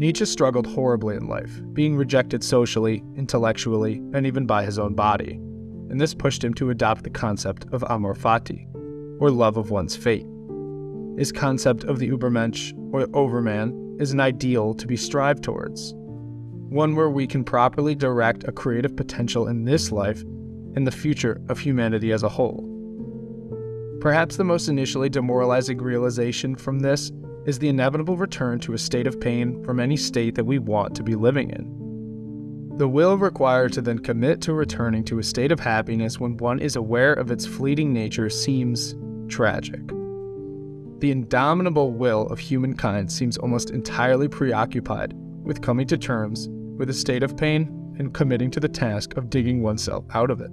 Nietzsche struggled horribly in life, being rejected socially, intellectually, and even by his own body, and this pushed him to adopt the concept of amor fati, or love of one's fate. His concept of the Übermensch, or overman, is an ideal to be strived towards, one where we can properly direct a creative potential in this life and the future of humanity as a whole. Perhaps the most initially demoralizing realization from this is the inevitable return to a state of pain from any state that we want to be living in. The will required to then commit to returning to a state of happiness when one is aware of its fleeting nature seems tragic. The indomitable will of humankind seems almost entirely preoccupied with coming to terms with a state of pain and committing to the task of digging oneself out of it.